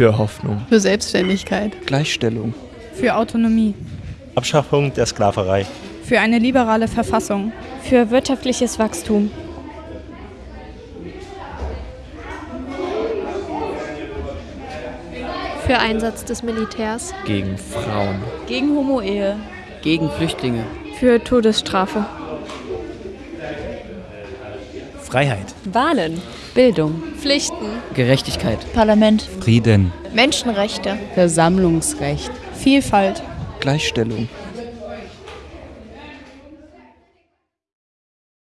Für Hoffnung. Für Selbstständigkeit. Gleichstellung. Für Autonomie. Abschaffung der Sklaverei. Für eine liberale Verfassung. Für wirtschaftliches Wachstum. Für Einsatz des Militärs. Gegen Frauen. Gegen Homo-Ehe. Gegen Flüchtlinge. Für Todesstrafe. Freiheit. Wahlen. Bildung. Pflichten. Gerechtigkeit. Parlament. Frieden. Menschenrechte. Versammlungsrecht. Vielfalt. Gleichstellung.